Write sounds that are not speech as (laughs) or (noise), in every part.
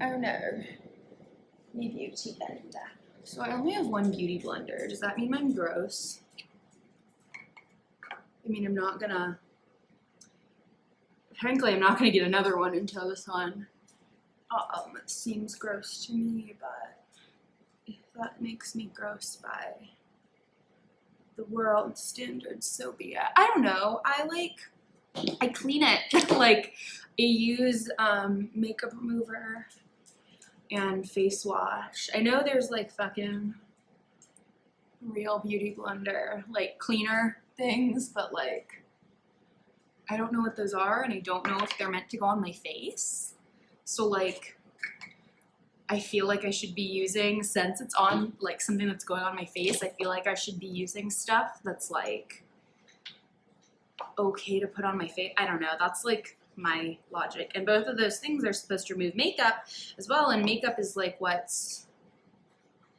Oh no. Me beauty blender. So I only have one beauty blender. Does that mean I'm gross? I mean, I'm not gonna, frankly, I'm not gonna get another one until this one um, seems gross to me, but if that makes me gross by the world standards, so be it. I don't know. I like, I clean it. (laughs) like, I use um, makeup remover and face wash. I know there's like fucking real beauty blender, like cleaner things, but like, I don't know what those are and I don't know if they're meant to go on my face. So like, I feel like I should be using, since it's on like something that's going on my face, I feel like I should be using stuff that's like okay to put on my face. I don't know. That's like my logic. And both of those things are supposed to remove makeup as well. And makeup is like what's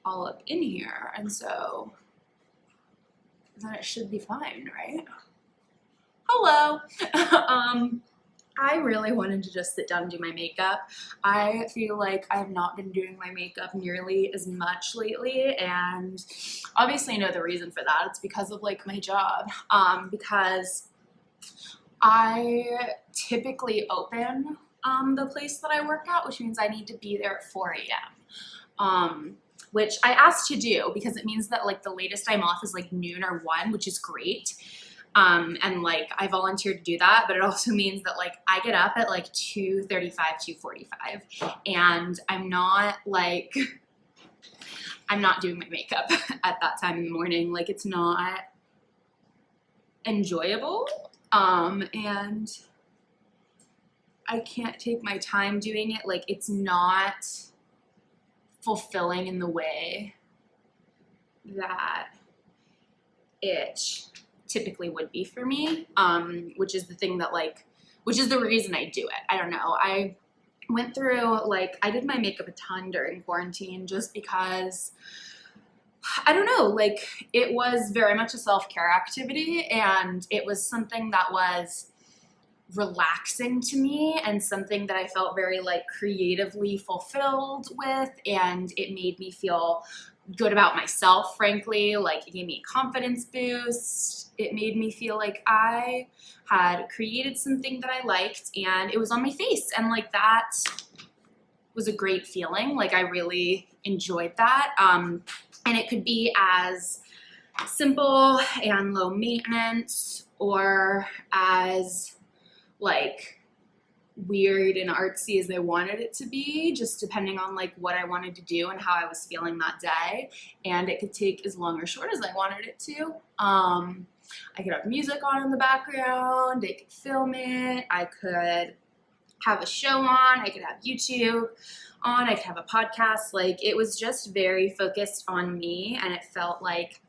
all up in here. And so then it should be fine, right? Hello. (laughs) um, I really wanted to just sit down and do my makeup. I feel like I have not been doing my makeup nearly as much lately and obviously I know the reason for that. It's because of like my job um, because I typically open um, the place that I work at, which means I need to be there at 4 a.m. Um, which I asked to do because it means that like the latest I'm off is like noon or 1, which is great. Um, and like I volunteered to do that, but it (laughs) also means that like I get up at like 2.35, 2.45 and I'm not like, (laughs) I'm not doing my makeup (laughs) at that time in the morning. Like it's not enjoyable um, and I can't take my time doing it. Like it's not fulfilling in the way that it typically would be for me, um, which is the thing that like, which is the reason I do it. I don't know. I went through like, I did my makeup a ton during quarantine just because I don't know, like it was very much a self-care activity and it was something that was relaxing to me and something that I felt very like creatively fulfilled with and it made me feel good about myself frankly like it gave me a confidence boost. It made me feel like I had created something that I liked and it was on my face and like that was a great feeling like I really enjoyed that. Um, and it could be as simple and low maintenance or as like weird and artsy as I wanted it to be, just depending on like what I wanted to do and how I was feeling that day. And it could take as long or short as I wanted it to. Um, I could have music on in the background, I could film it, I could have a show on, I could have YouTube on, I could have a podcast. Like it was just very focused on me and it felt like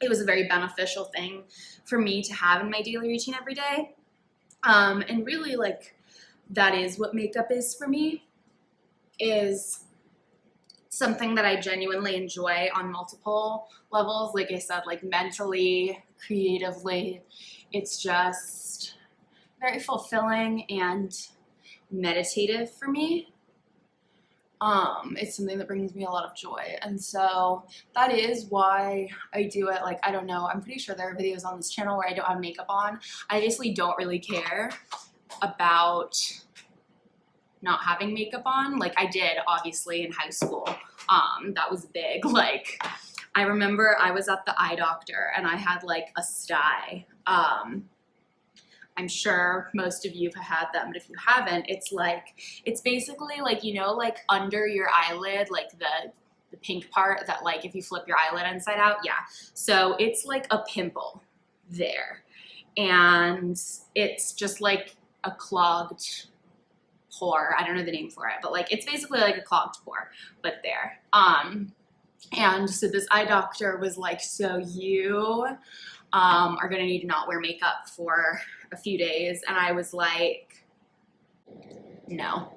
it was a very beneficial thing for me to have in my daily routine every day. Um, and really like that is what makeup is for me is something that I genuinely enjoy on multiple levels. Like I said, like mentally, creatively, it's just very fulfilling and meditative for me. Um, it's something that brings me a lot of joy. And so that is why I do it. Like, I don't know, I'm pretty sure there are videos on this channel where I don't have makeup on. I basically don't really care about not having makeup on. Like I did obviously in high school. Um, that was big. (laughs) Like I remember I was at the eye doctor and I had like a sty. Um, I'm sure most of you have had them, but if you haven't, it's like, it's basically like, you know, like under your eyelid, like the, the pink part that like if you flip your eyelid inside out, yeah. So it's like a pimple there. And it's just like a clogged pore. I don't know the name for it, but like it's basically like a clogged pore, but there. Um, and so this eye doctor was like, so you um, are gonna need to not wear makeup for a few days. And I was like, no.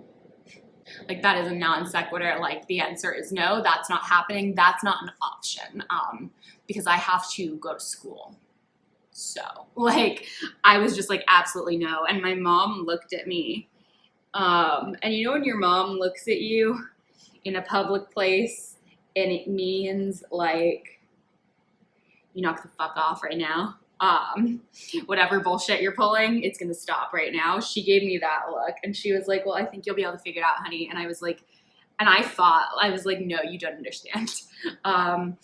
Like that is a non sequitur. Like the answer is no, that's not happening. That's not an option um, because I have to go to school. So (laughs) like I was just like absolutely no. And my mom looked at me Um, and you know when your mom looks at you in a public place and it means like you knock the fuck off right now. Um, whatever bullshit you're pulling, it's gonna stop right now. She gave me that look and she was like, Well, I think you'll be able to figure it out, honey. And I was like, and I thought, I was like, no, you don't understand. (laughs) Um,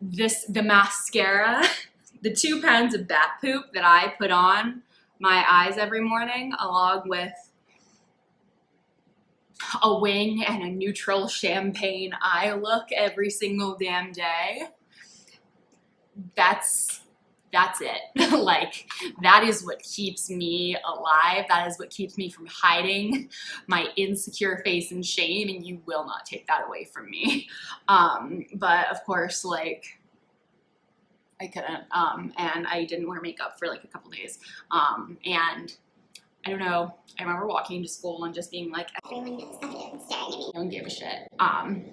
this, the mascara, (laughs) the two pounds of bat poop that I put on my eyes every morning, along with a wing and a neutral champagne eye look every single damn day. That's that's it. (laughs) like that is what keeps me alive. That is what keeps me from hiding my insecure face and shame and you will not take that away from me. Um, but of course, like I couldn't um, and I didn't wear makeup for like a couple days. Um, and I don't know, I remember walking to school and just being like, Everyone knows you're staring at me. I don't give a shit. Um,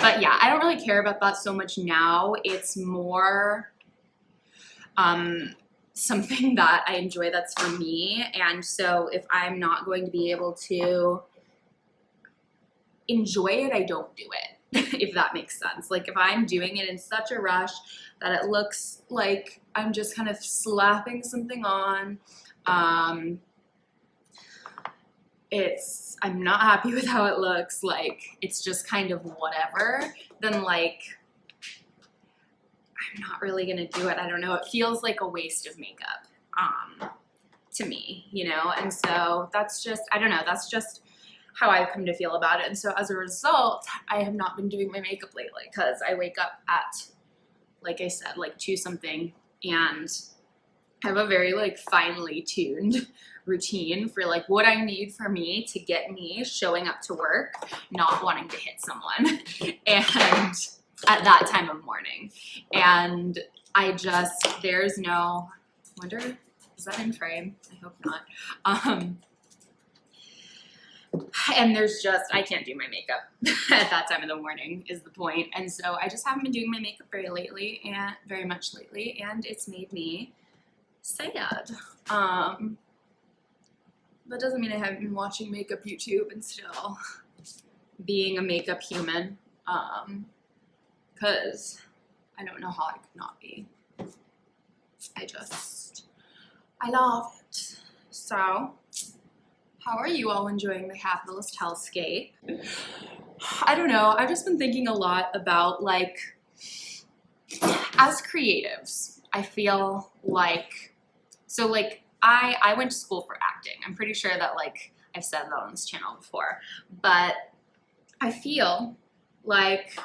but yeah, I don't really care about that so much now. It's more um, something (laughs) that I enjoy that's for me. And so if I'm not going to be able to enjoy it, I don't do it, (laughs) if that makes sense. Like if I'm doing it in such a rush that it looks like I'm just kind of slapping something on, um, it's, I'm not happy (laughs) with how it looks, like it's just kind of whatever, then like I'm not really gonna do it. I don't know. It feels like a waste of makeup um, to me, you know? And so that's just, I don't know, that's just how I've come to feel about it. And so as a result, I have not been doing my makeup lately because I wake up at, like I said, like two something and I have a very like finely tuned (laughs) routine for like what I need for me to get me showing up to work, not wanting to hit someone. (laughs) and at that time of morning. And I just, there's no, wonder, is that in frame? I hope not. Um, and there's just, I can't do my makeup (laughs) at that time of the morning is the point. And so I just haven't been doing my makeup very lately and very much lately. And it's made me sad. Um, that doesn't mean I haven't been watching makeup YouTube and still being a makeup human. Um, because I don't know how I could not be. I just, I love it. So, how are you all enjoying the capitalist hellscape? I don't know, I've just been thinking a lot about like, as creatives, I feel like, so like, I, I went to school for acting. I'm pretty sure that like, I've said that on this channel before, but I feel like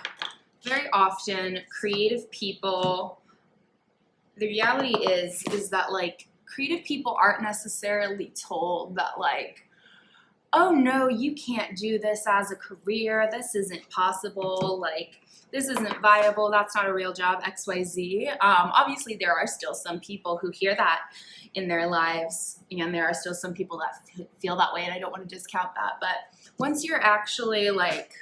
very often creative people the reality is is that like creative people aren't necessarily told that like oh no you can't do this as a career. This isn't possible. Like this isn't viable. That's not a real job xyz um, obviously there are still some people who hear that in their lives and there are still some people that feel that way and i don't want to discount that but once you're actually like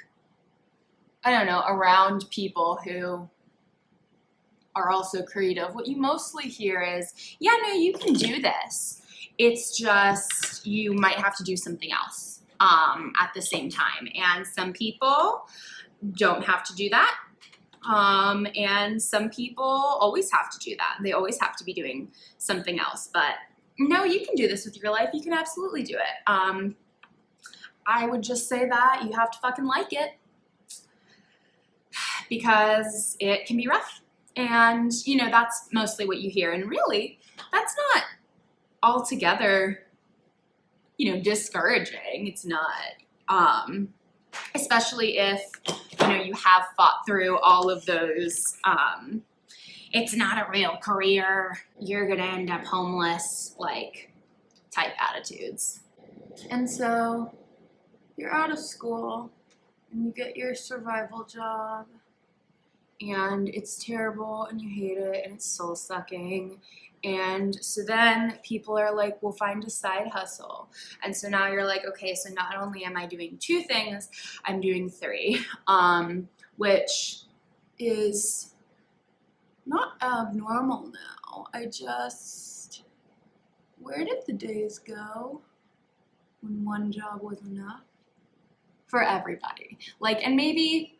I don't know, around people who are also creative, what you mostly hear is, yeah, no, you can do this. It's just you might have to do something else um, at the same time. And some people don't have to do that. Um, and some people always have to do that. They always have to be doing something else. But no, you can do this with your life. You can absolutely do it. Um, I would just say that you have to fucking like it because it can be rough. And, you know, that's mostly what you hear. And really, that's not altogether, you know, discouraging. It's not. Um, especially if, you know, you have fought through all of those, um, it's not a real career, you're gonna end up homeless, like, type attitudes. And so, you're out of school, and you get your survival job, and it's terrible and you hate it and it's soul sucking. And so then people are like we'll find a side hustle. And so now you're like okay so not only am i doing two things i'm doing three. (laughs) Um, which is not abnormal now. I just where did the days go when one job was enough? For everybody. Like, and maybe,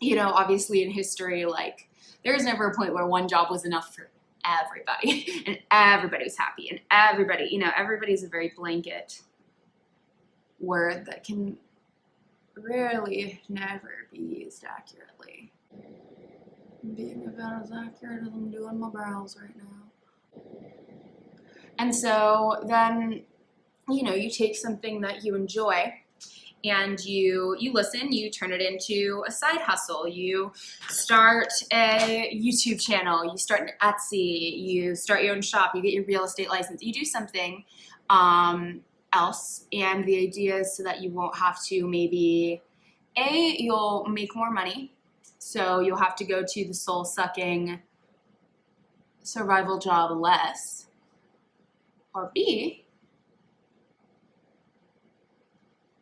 you know, obviously in history, like, there was never a point where one job was enough for everybody (laughs) and everybody was happy and everybody, you know, everybody's a very blanket word that can rarely never be used accurately. Being about as accurate as I'm doing my brows right now. And so then, you know, you take something that you enjoy and you you listen, you turn it into a side hustle. You start a YouTube channel, you start an Etsy, you start your own shop, you get your real estate license. You do something um, else and the idea is so that you won't have to maybe a you'll make more money so you'll have to go to the soul sucking survival job less or b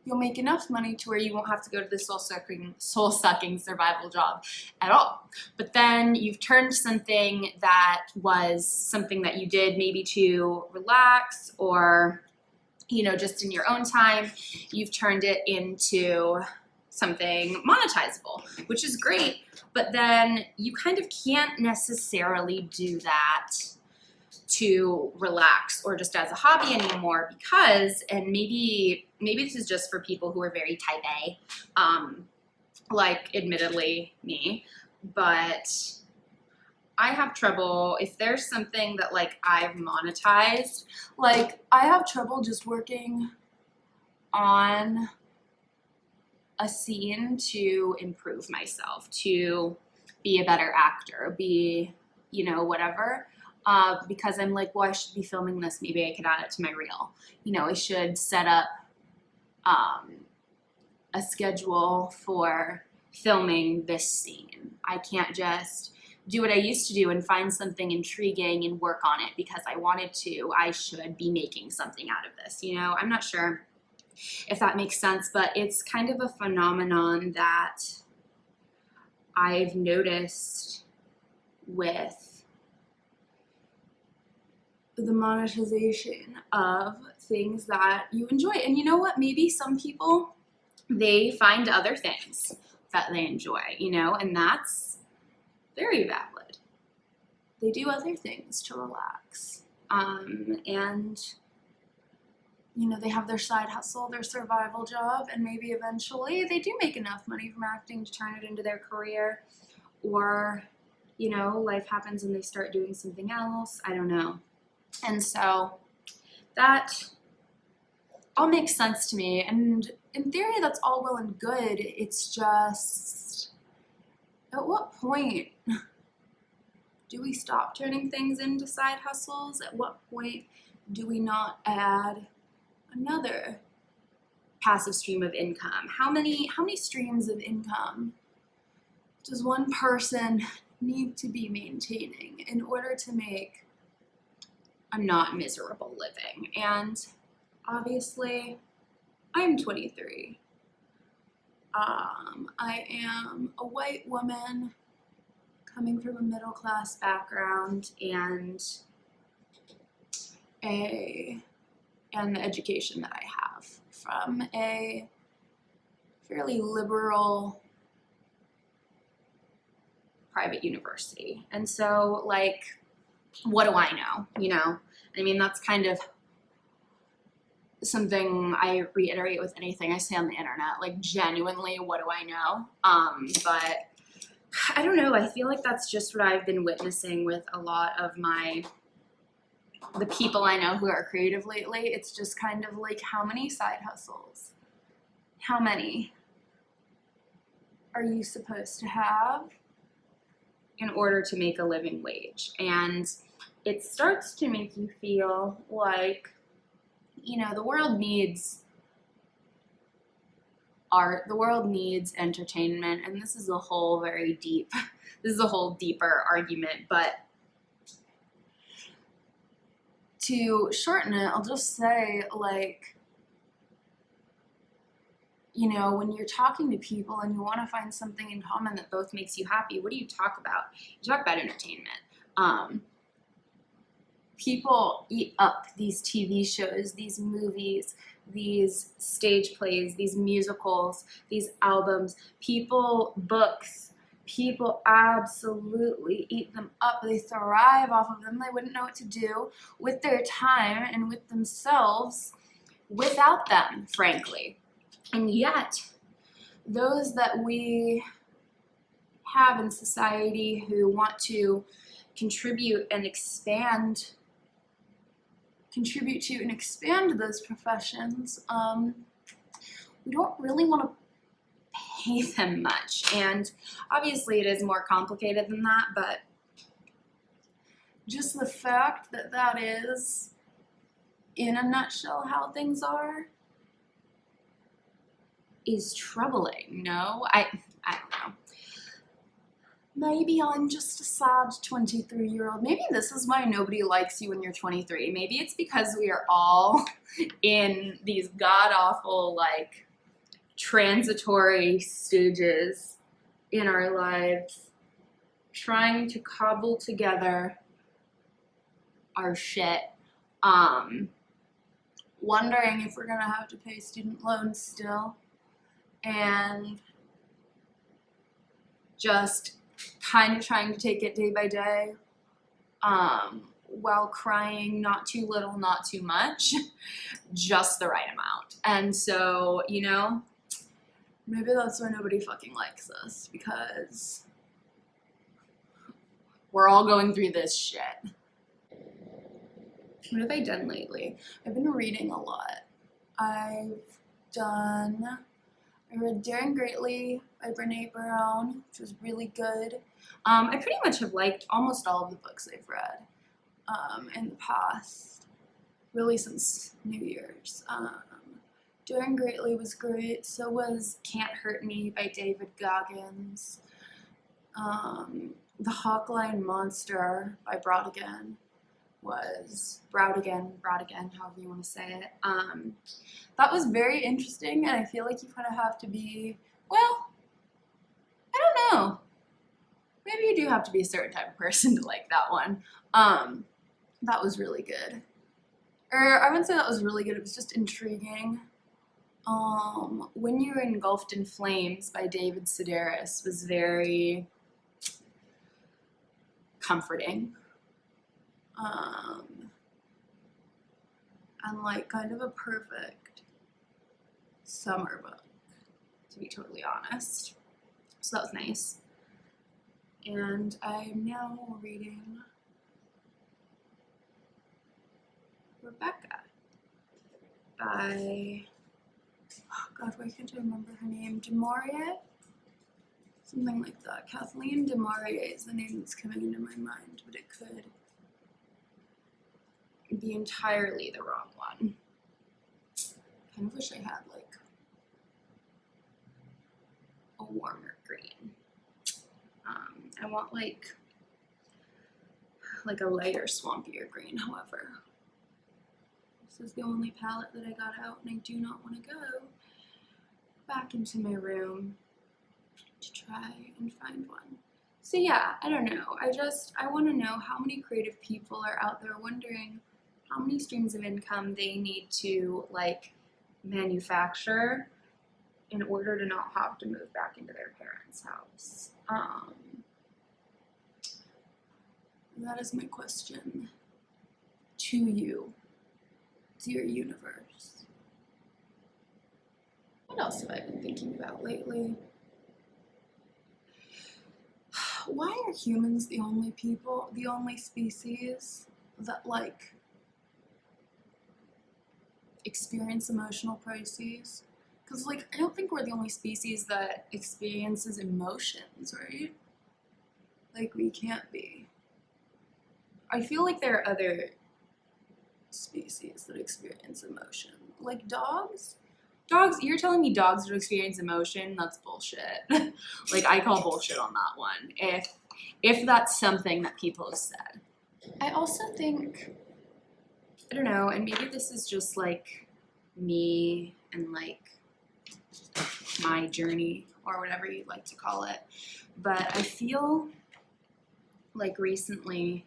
you'll make enough money to where you won't have to go to the soul sucking soul sucking survival job at all but then you've turned something that was something that you did maybe to relax or you know, just in your own time, you've turned it into something monetizable, which is great. But then you kind of can't necessarily do that to relax or just as a hobby anymore because, and maybe maybe this is just for people who are very type A, um, like admittedly me, but I have trouble if there's something that like I've monetized, like I have trouble just working on a scene to improve myself, to be a better actor, be, you know, whatever. Uh, because I'm like, well, I should be filming this. Maybe I could add it to my reel. You know, I should set up um, a schedule for filming this scene. I can't just do what I used to do and find something intriguing and work on it because I wanted to, I should be making something out of this. You know, I'm not sure if that makes sense, but it's kind of a phenomenon that I've noticed with the monetization of things that you enjoy. And you know what? Maybe some people, they find other things that they enjoy, you know, and that's very valid. They do other things to relax. Um, and, you know, they have their side hustle, their survival job, and maybe eventually they do make enough money from acting to turn it into their career. Or, you know, life happens and they start doing something else. I don't know. And so that all makes sense to me. And in theory, that's all well and good. It's just, at what point (laughs) do we stop turning things into side hustles? At what point do we not add another passive stream of income? How many, how many streams of income does one person need to be maintaining in order to make a not miserable living? And obviously, I'm 23. Um, I am a white woman coming from a middle class background and a and the education that I have from a fairly liberal private university. And so like what do I know, you know? I mean that's kind of something I reiterate with anything I say on the internet, like genuinely what do I know? Um, but I don't know, I feel like that's just what I've been witnessing with a lot of my the people I know who are creative lately. It's just kind of like how many side hustles? How many are you supposed to have in order to make a living wage? And it starts to make you feel like you know, the world needs art, the world needs entertainment, and this is a whole very deep, (laughs) this is a whole deeper argument, but to shorten it, I'll just say like, you know, when you're talking to people and you want to find something in common that both makes you happy, what do you talk about? You talk about entertainment. Um, people eat up these TV shows, these movies, these stage plays, these musicals, these albums, people, books, people absolutely eat them up. They thrive off of them. They wouldn't know what to do with their time and with themselves without them, frankly. And yet, those that we have in society who want to contribute and expand contribute to and expand those professions um, we don't really want to pay them much. And obviously it is more complicated than that but just the fact that that is in a nutshell how things are is troubling no? I i don't know maybe I'm just a sad 23 year old. Maybe this is why nobody likes you when you're 23. Maybe it's because we are all (laughs) in these god awful, like, transitory stages in our lives, trying to cobble together our shit. Um, wondering if we're gonna have to pay student loans still, and just kind of trying to take it day by day um, while crying not too little, not too much, (laughs) just the right amount. And so, you know, maybe that's why nobody fucking likes us because we're all going through this shit. What have I done lately? I've been reading a lot. I've done I read Daring Greatly by Brene Brown, which was really good. Um, I pretty much have liked almost all of the books I've read um, in the past, really since New Year's. Um, Daring Greatly was great. So was Can't Hurt Me by David Goggins. Um, the Hawkline Monster by Brodigan was Browdigan, Brodigan, however you want to say it. Um, that was very interesting, and I feel like you kind of have to be, well, I don't know. Maybe you do have to be a certain type of person to like that one. Um, that was really good. Or I wouldn't say that was really good, it was just intriguing. Um, When You're Engulfed in Flames by David Sedaris was very comforting. Um, and like kind of a perfect summer book, to be totally honest. So that was nice. And I'm now reading Rebecca by, oh God, why can't I remember her name? DeMaurier? Something like that. Kathleen DeMaurier is the name that's coming into my mind, but it could be entirely the wrong one. Kind of wish I had like a warmer I want like like a lighter, swampier green, however. This is the only palette that I got out and I do not want to go back into my room to try and find one. So yeah, I don't know. I just, I want to know how many creative people are out there wondering how many streams of income they need to like manufacture in order to not have to move back into their parents' house. Um, that is my question to you, dear universe. What else have I been thinking about lately? (sighs) Why are humans the only people, the only species that like experience emotional crises? Because, like, I don't think we're the only species that experiences emotions, right? Like, we can't be. I feel like there are other species that experience emotion. Like dogs? Dogs, you're telling me dogs don't experience emotion? That's bullshit. (laughs) like, I call bullshit on that one. If, if that's something that people have said. I also think, I don't know, and maybe this is just like me and like my journey or whatever you'd like to call it. But I feel like recently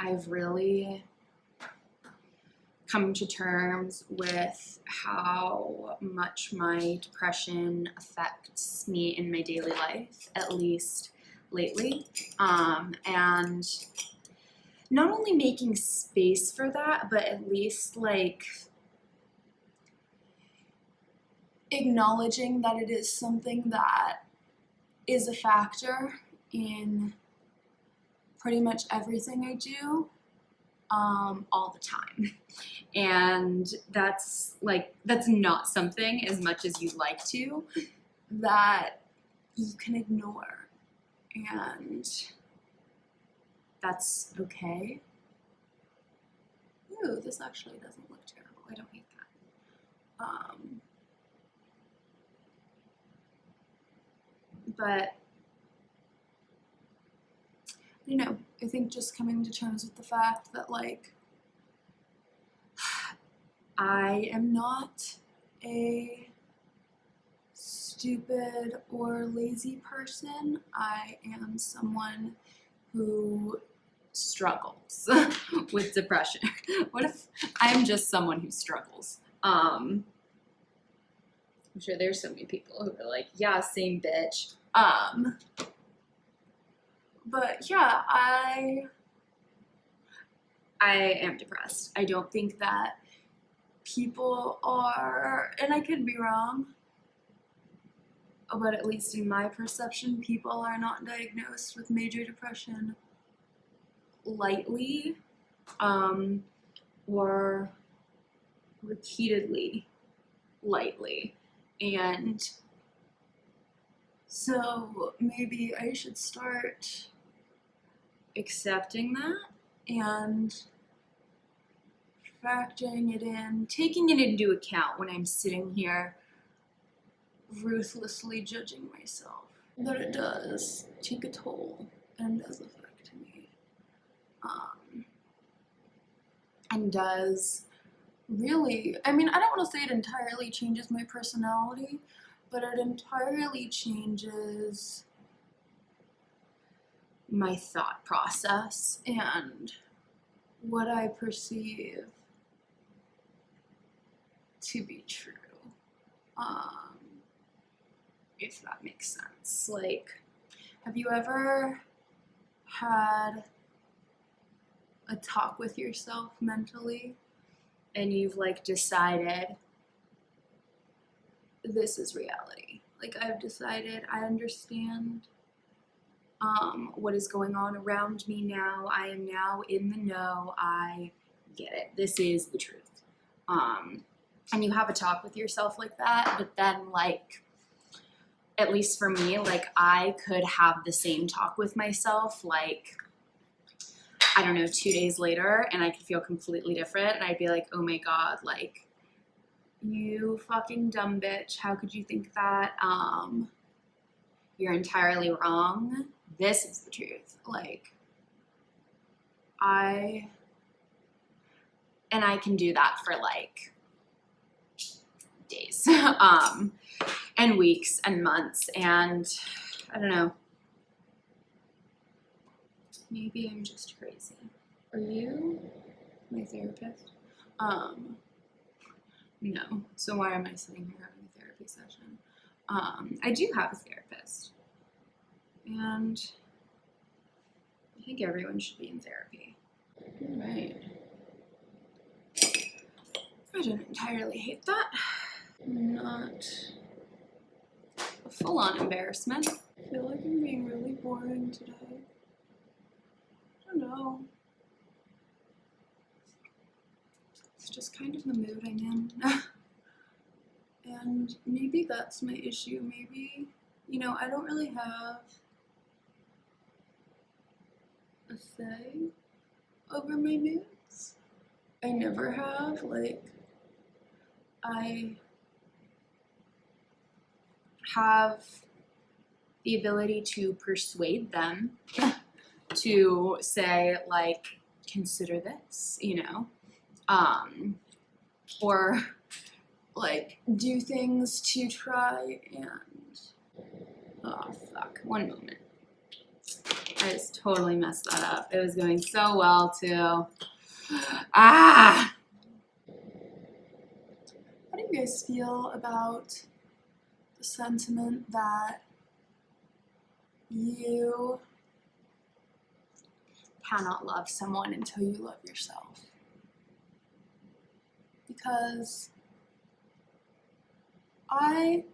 I've really come to terms with how much my depression affects me in my daily life, at least lately. Um, and not only making space for that, but at least like acknowledging that it is something that is a factor in pretty much everything I do um, all the time. And that's like, that's not something as much as you'd like to that you can ignore. And that's okay. Ooh, this actually doesn't look terrible. I don't hate that. Um, but you know, I think just coming to terms with the fact that like (sighs) I am not a stupid or lazy person. I am someone who struggles (laughs) with depression. (laughs) what if I'm just someone who struggles? Um I'm sure there's so many people who are like, yeah, same bitch. Um but yeah, I I am depressed. I don't think that people are and I could be wrong. But at least in my perception, people are not diagnosed with major depression lightly um, or repeatedly lightly. And so maybe I should start accepting that and factoring it in, taking it into account when I'm sitting here ruthlessly judging myself. That it does take a toll and does affect me. Um, and does really, I mean, I don't want to say it entirely changes my personality, but it entirely changes my thought process and what I perceive to be true. Um, if that makes sense. Like, have you ever had a talk with yourself mentally and you've like decided this is reality? Like, I've decided I understand um, what is going on around me now. I am now in the know. I get it. This is the truth. Um, and you have a talk with yourself like that, but then like, at least for me, like I could have the same talk with myself, like, I don't know, two days later, and I could feel completely different. And I'd be like, oh my God, like, you fucking dumb bitch. How could you think that? Um, you're entirely wrong. This is the truth. Like, I, and I can do that for like days, (laughs) um, and weeks and months. And I don't know. Maybe I'm just crazy. Are you my therapist? Um, no. So why am I sitting here having a therapy session? Um, I do have a therapist. And I think everyone should be in therapy. Right. I don't entirely hate that. Not a full-on embarrassment. I feel like I'm being really boring today. I don't know. It's just kind of the mood I'm in. (laughs) and maybe that's my issue. Maybe, you know, I don't really have a say over my moods. I never have. Like, I have the ability to persuade them (laughs) to say, like, consider this, you know, um, or like do things to try and, oh fuck, one moment. I just totally messed that up. It was going so well too. Ah! What do you guys feel about the sentiment that you cannot love someone until you love yourself? Because I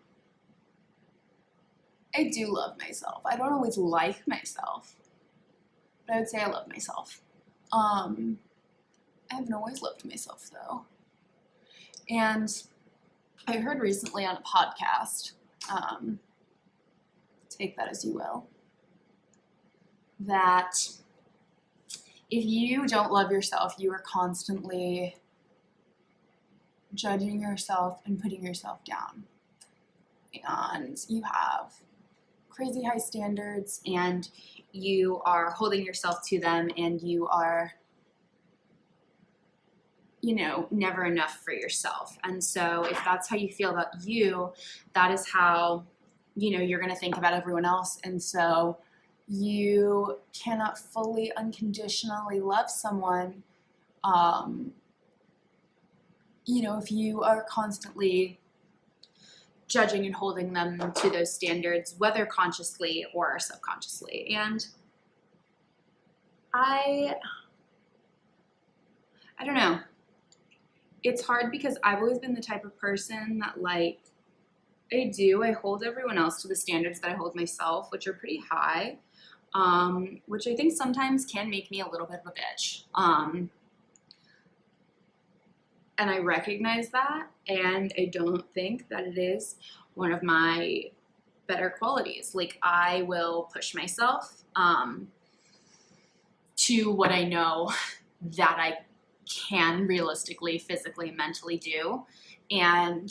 I do love myself. I don't always like myself, but I would say I love myself. Um, I haven't always loved myself though. And I heard recently on a podcast, um, take that as you will, that if you don't love yourself, you are constantly judging yourself and putting yourself down. And you have crazy high standards and you are holding yourself to them and you are you know never enough for yourself. And so if that's how you feel about you that is how you know you're going to think about everyone else. And so you cannot fully unconditionally love someone um, you know if you are constantly judging and holding them to those standards, whether consciously or subconsciously. And I, I don't know. It's hard because I've always been the type of person that like, I do, I hold everyone else to the standards that I hold myself, which are pretty high, um, which I think sometimes can make me a little bit of a bitch. Um, and I recognize that, and I don't think that it is one of my better qualities. Like I will push myself um, to what I know (laughs) that I can realistically, physically, mentally do, and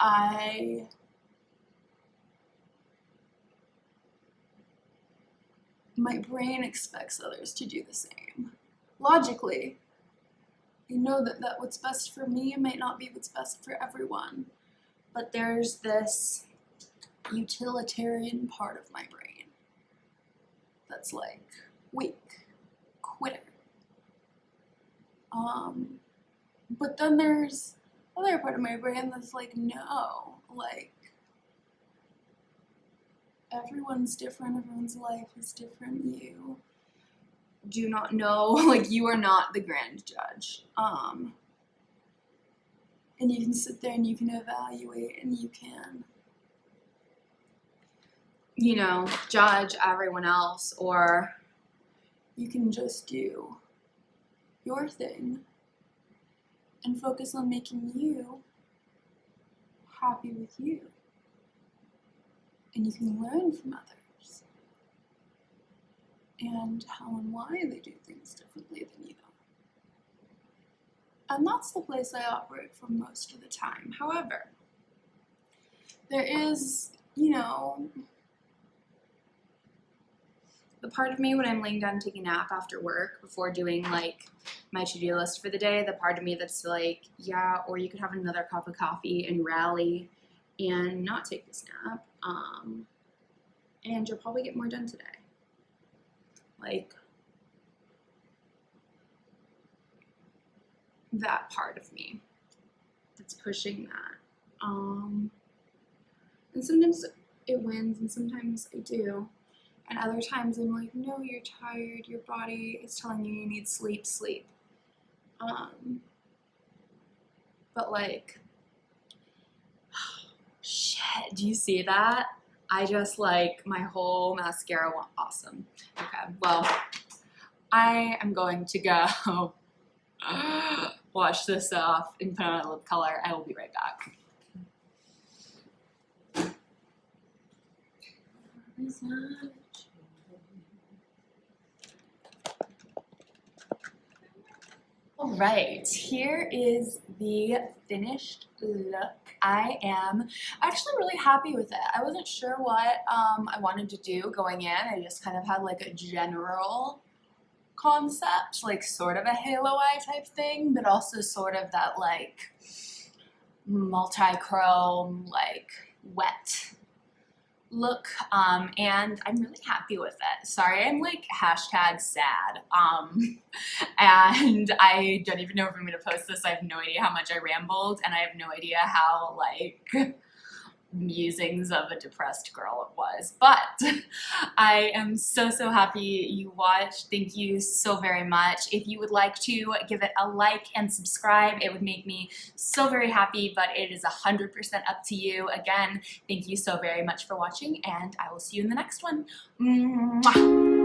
I. My brain expects others to do the same. Logically, I know that, that what's best for me might not be what's best for everyone. But there's this utilitarian part of my brain that's like weak, quitter. Um, but then there's other part of my brain that's like, no, like everyone's different, everyone's life is different, you do not know, (laughs) like you are not the grand judge. Um, and you can sit there and you can evaluate and you can, you know, judge everyone else or you can just do your thing and focus on making you happy with you. And you can learn from others and how and why they do things differently than you. And that's the place I operate from most of the time. However, there is, you know, the part of me when I'm laying down taking a nap after work before doing like my to-do list for the day, the part of me that's like, yeah, or you could have another cup of coffee and rally and not take this nap. Um, and you'll probably get more done today like that part of me that's pushing that. Um, and sometimes it wins, and sometimes I do. And other times I'm like, no, you're tired. Your body is telling you you need sleep, sleep. Um, but like, (sighs) shit, do you see that? I just like my whole mascara awesome. Okay, well, I am going to go (laughs) wash this off and put on a lip color. I will be right back. All right, here is the finished look. I am actually really happy with it. I wasn't sure what um, I wanted to do going in. I just kind of had like a general concept, like sort of a halo eye type thing, but also sort of that like multi-chrome, like wet look um, and I'm really happy with it. Sorry, I'm like hashtag sad. Um, (laughs) and I don't even know if I'm gonna post this. I have no idea how much I rambled and I have no idea how like musings of a depressed girl it was. But (laughs) I am so, so happy you watched. Thank you so very much. If you would like to give it a like and subscribe, it would make me so very happy, but it is 100% up to you. Again, thank you so very much for watching and I will see you in the next one. Mwah.